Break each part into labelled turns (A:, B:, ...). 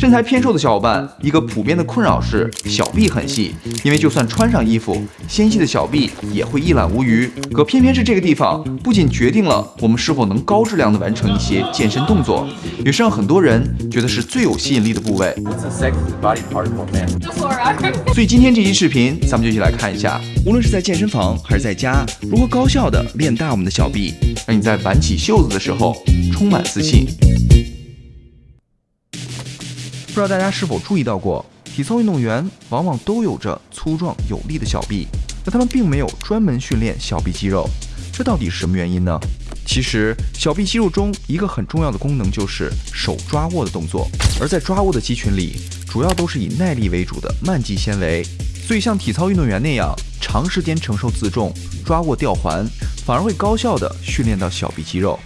A: 身材偏瘦的小伙伴，一个普遍的困扰是小臂很细，因为就算穿上衣服，纤细的小臂也会一览无余。可偏偏是这个地方，不仅决定了我们是否能高质量的完成一些健身动作，也是让很多人觉得是最有吸引力的部位。所以今天这期视频，咱们就一起来看一下，无论是在健身房还是在家，如何高效的练大我们的小臂，让你在挽起袖子的时候充满自信。不知道大家是否注意到过，体操运动员往往都有着粗壮有力的小臂，但他们并没有专门训练小臂肌肉，这到底是什么原因呢？其实，小臂肌肉中一个很重要的功能就是手抓握的动作，而在抓握的肌群里，主要都是以耐力为主的慢肌纤维，所以像体操运动员那样长时间承受自重、抓握吊环，反而会高效的训练到小臂肌肉。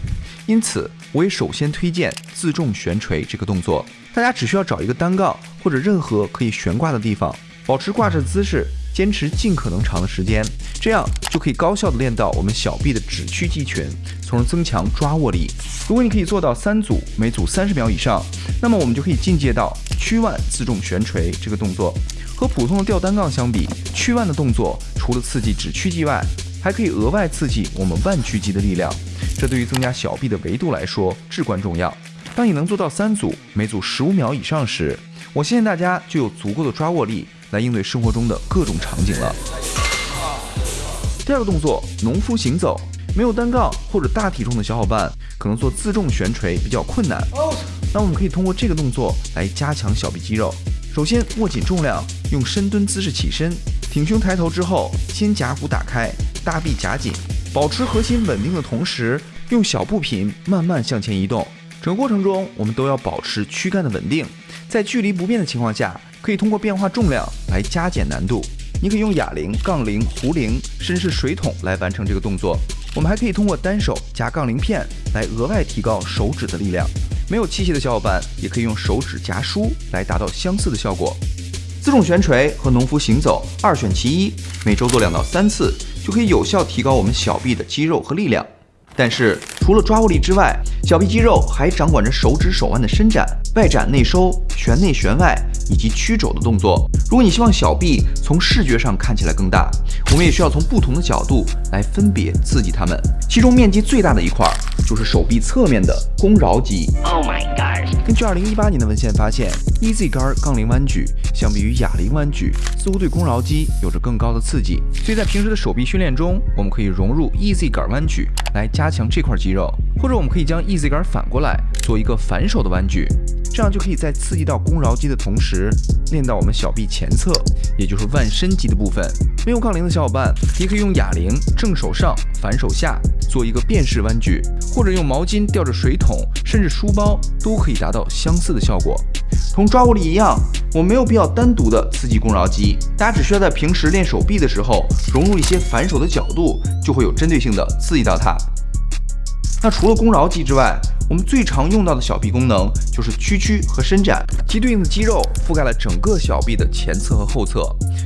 A: 因此，我也首先推荐自重悬垂这个动作。大家只需要找一个单杠或者任何可以悬挂的地方，保持挂着姿势，坚持尽可能长的时间，这样就可以高效的练到我们小臂的指屈肌群，从而增强抓握力。如果你可以做到三组，每组三十秒以上，那么我们就可以进阶到屈腕自重悬垂这个动作。和普通的吊单杠相比，屈腕的动作除了刺激指屈肌外，还可以额外刺激我们腕屈肌的力量，这对于增加小臂的维度来说至关重要。当你能做到三组，每组十五秒以上时，我相信大家就有足够的抓握力来应对生活中的各种场景了。第二个动作，农夫行走。没有单杠或者大体重的小伙伴，可能做自重悬垂比较困难。那我们可以通过这个动作来加强小臂肌肉。首先，握紧重量，用深蹲姿势起身，挺胸抬头之后，肩胛骨打开，大臂夹紧，保持核心稳定的同时，用小步频慢慢向前移动。整个过程中，我们都要保持躯干的稳定，在距离不变的情况下，可以通过变化重量来加减难度。你可以用哑铃、杠铃、壶铃，甚至是水桶来完成这个动作。我们还可以通过单手夹杠铃片来额外提高手指的力量。没有器械的小伙伴也可以用手指夹书来达到相似的效果。自重悬垂和农夫行走二选其一，每周做两到三次，就可以有效提高我们小臂的肌肉和力量。但是除了抓握力之外，小臂肌肉还掌管着手指手腕的伸展、外展内收、旋内旋外以及曲肘的动作。如果你希望小臂从视觉上看起来更大，我们也需要从不同的角度来分别刺激它们。其中面积最大的一块就是手臂侧面的肱桡肌。Oh my god！根据2018年的文献发现，EZ 杆杠铃弯举相比于哑铃弯举，似乎对肱桡肌有着更高的刺激。所以在平时的手臂训练中，我们可以融入 EZ 杆弯举来加强这块肌肉，或者我们可以将 EZ 杆反过来做一个反手的弯举。这样就可以在刺激到肱桡肌的同时，练到我们小臂前侧，也就是腕伸肌的部分。没有杠铃的小伙伴，也可以用哑铃正手上反手下做一个变式弯举，或者用毛巾吊着水桶，甚至书包，都可以达到相似的效果。同抓握力一样，我没有必要单独的刺激肱桡肌，大家只需要在平时练手臂的时候，融入一些反手的角度，就会有针对性的刺激到它。那除了肱桡肌之外，我们最常用到的小臂功能就是屈曲和伸展，其对应的肌肉覆盖了整个小臂的前侧和后侧。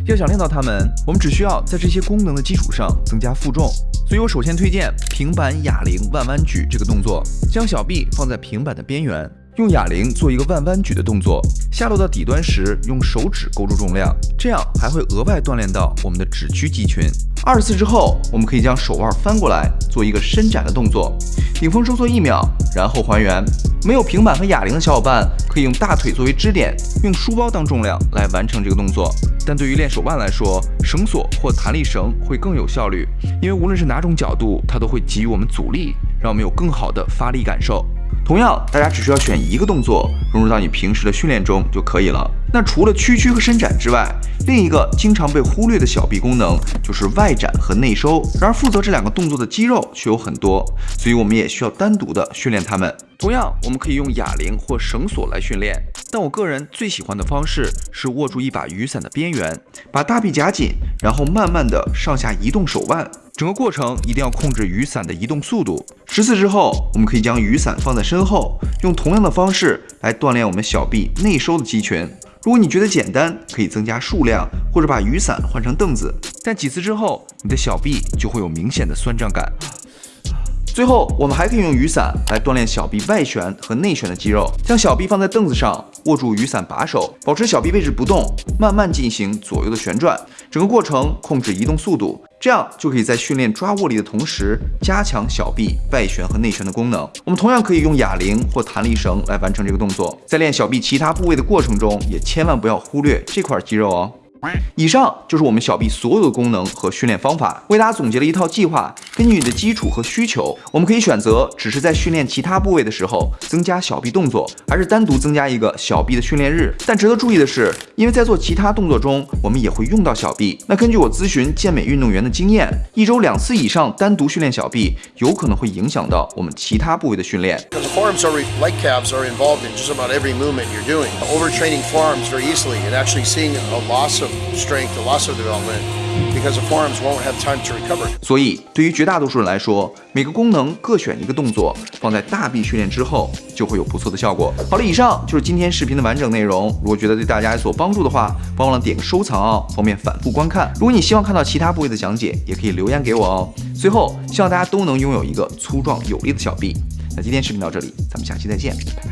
A: 要想练到它们，我们只需要在这些功能的基础上增加负重。所以我首先推荐平板哑铃腕弯举这个动作，将小臂放在平板的边缘。用哑铃做一个腕弯举的动作，下落到底端时，用手指勾住重量，这样还会额外锻炼到我们的指屈肌群。二十次之后，我们可以将手腕翻过来做一个伸展的动作，顶峰收缩一秒，然后还原。没有平板和哑铃的小伙伴，可以用大腿作为支点，用书包当重量来完成这个动作。但对于练手腕来说，绳索或弹力绳会更有效率，因为无论是哪种角度，它都会给予我们阻力，让我们有更好的发力感受。同样，大家只需要选一个动作融入到你平时的训练中就可以了。那除了屈曲和伸展之外，另一个经常被忽略的小臂功能就是外展和内收。然而，负责这两个动作的肌肉却有很多，所以我们也需要单独的训练它们。同样，我们可以用哑铃或绳索来训练，但我个人最喜欢的方式是握住一把雨伞的边缘，把大臂夹紧，然后慢慢的上下移动手腕。整个过程一定要控制雨伞的移动速度。十次之后，我们可以将雨伞放在身后，用同样的方式来锻炼我们小臂内收的肌群。如果你觉得简单，可以增加数量，或者把雨伞换成凳子。但几次之后，你的小臂就会有明显的酸胀感。最后，我们还可以用雨伞来锻炼小臂外旋和内旋的肌肉。将小臂放在凳子上，握住雨伞把手，保持小臂位置不动，慢慢进行左右的旋转，整个过程控制移动速度，这样就可以在训练抓握力的同时，加强小臂外旋和内旋的功能。我们同样可以用哑铃或弹力绳来完成这个动作。在练小臂其他部位的过程中，也千万不要忽略这块肌肉哦。以上就是我们小臂所有的功能和训练方法，为大家总结了一套计划。根据你的基础和需求，我们可以选择只是在训练其他部位的时候增加小臂动作，还是单独增加一个小臂的训练日。但值得注意的是，因为在做其他动作中，我们也会用到小臂。那根据我咨询健美运动员的经验，一周两次以上单独训练小臂，有可能会影响到我们其他部位的训练。
B: Because the forearms are like calves are involved in just about every movement you're doing. Overtraining forearms very easily and actually seeing a loss of strength to muscle development，because the forms won't have time to recover。
A: 所以对于绝大多数人来说，每个功能各选一个动作放在大臂训练之后就会有不错的效果。好了，以上就是今天视频的完整内容。如果觉得对大家有所帮助的话，别忘了点个收藏哦，方便反复观看。如果你希望看到其他部位的讲解，也可以留言给我哦。最后希望大家都能拥有一个粗壮有力的小臂。那今天视频到这里，咱们下期再见，拜拜。